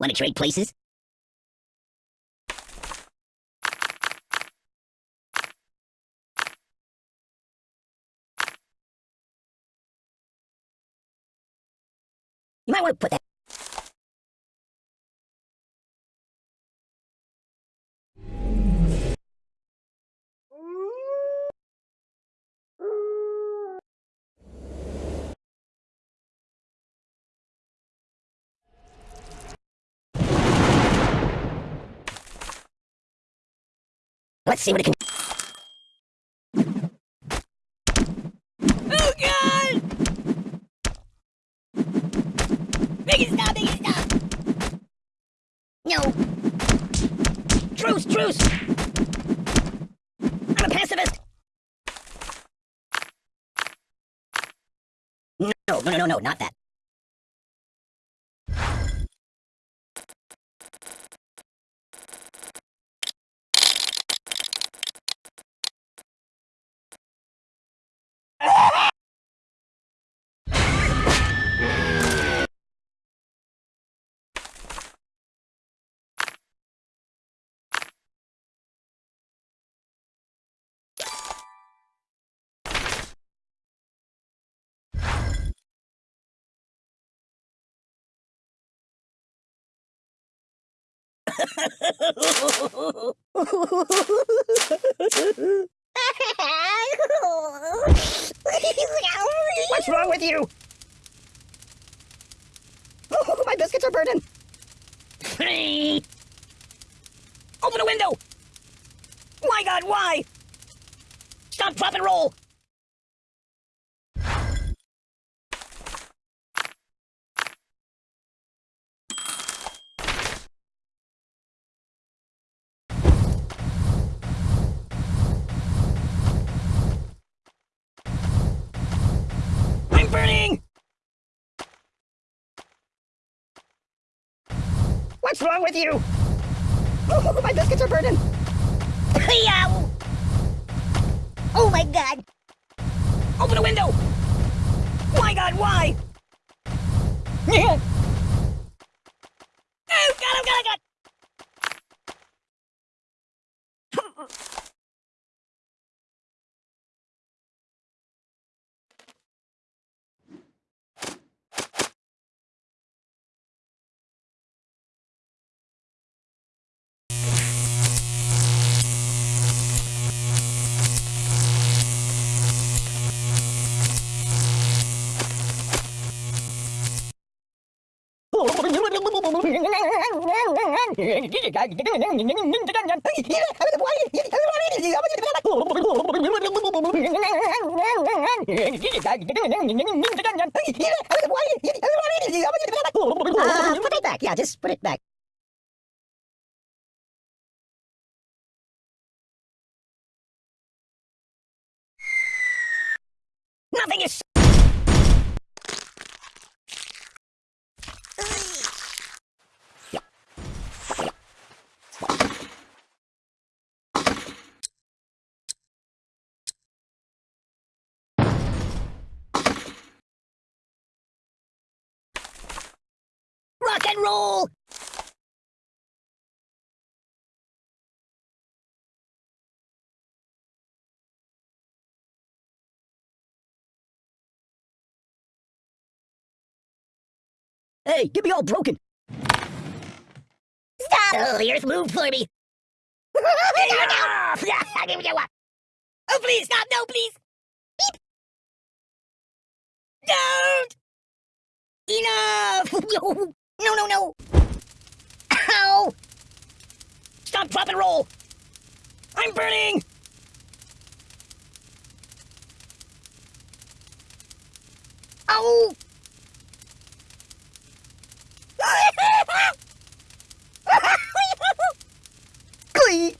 Want to trade places? You might want to put that. Let's see what it can. Oh god! Make it stop, make it stop! No. Truce, truce. I'm a pacifist. No, no, no, no, no, not that. What's wrong with you? Oh, my biscuits are burning. Open a window! My god, why? Stop, drop, and roll! I'm burning! What's wrong with you? Oh, my biscuits are burning. Yow! Oh my god! Open a window! My god, why? Oh god, oh god, oh god! Uh, put it back. Yeah, just put it back. Nothing is. Rock and roll! Hey, get me all broken. Stop! Oh, earth moved for me. Oh please, stop! No, please! Beep! Don't! Enough! No, no, no! Ow! Stop, drop, and roll! I'm burning! Ow! Glee!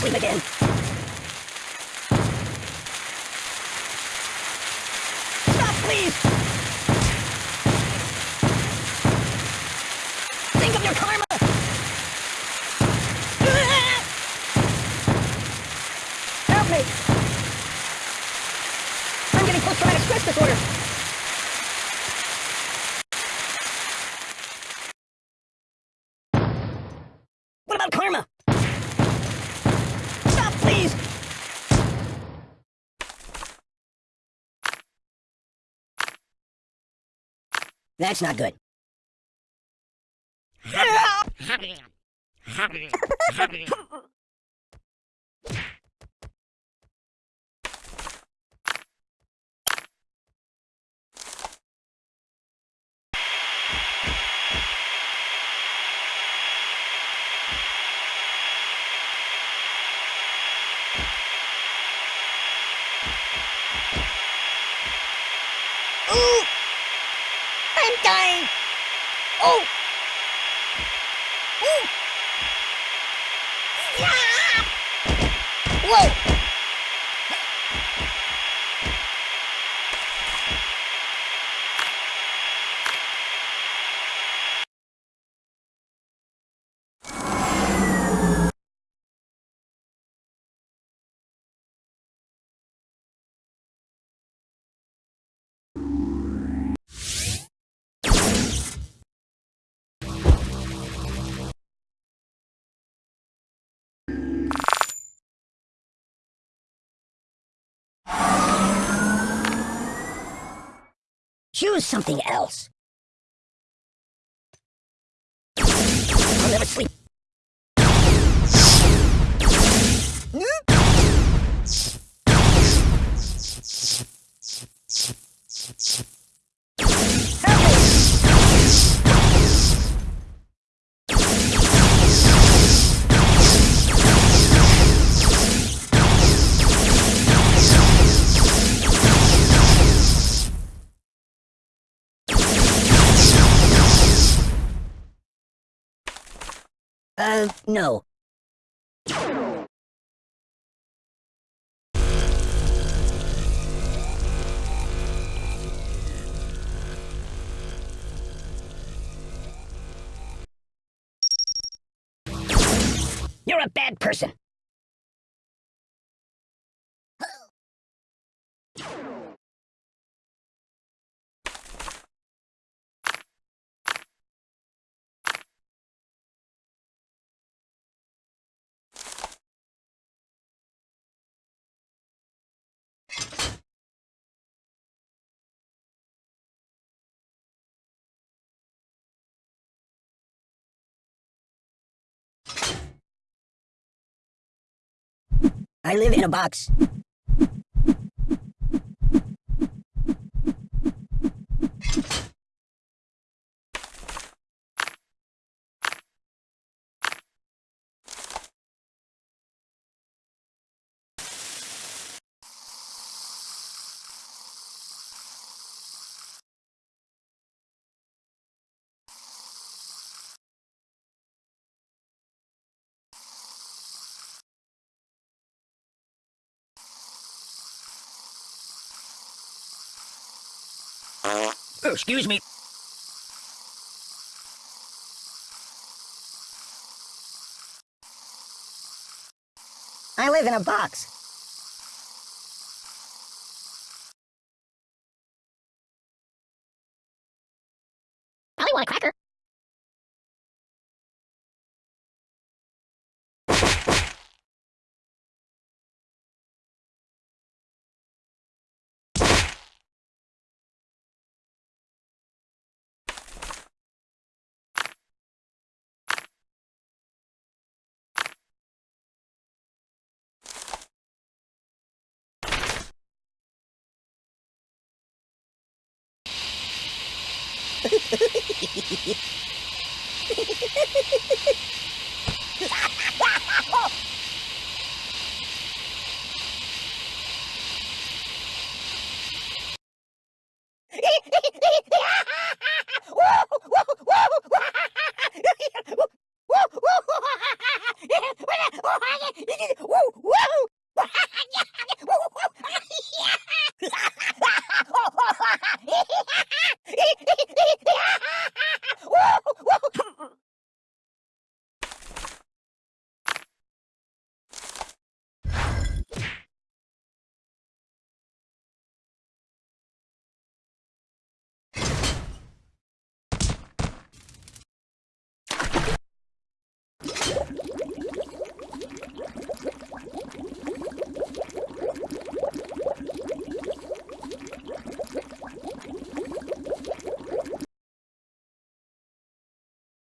Sleep again. That's not good. Ooh! Oh! Choose something else. I'll never sleep. No. You're a bad person. I live in a box. Oh, excuse me. I live in a box. Woo!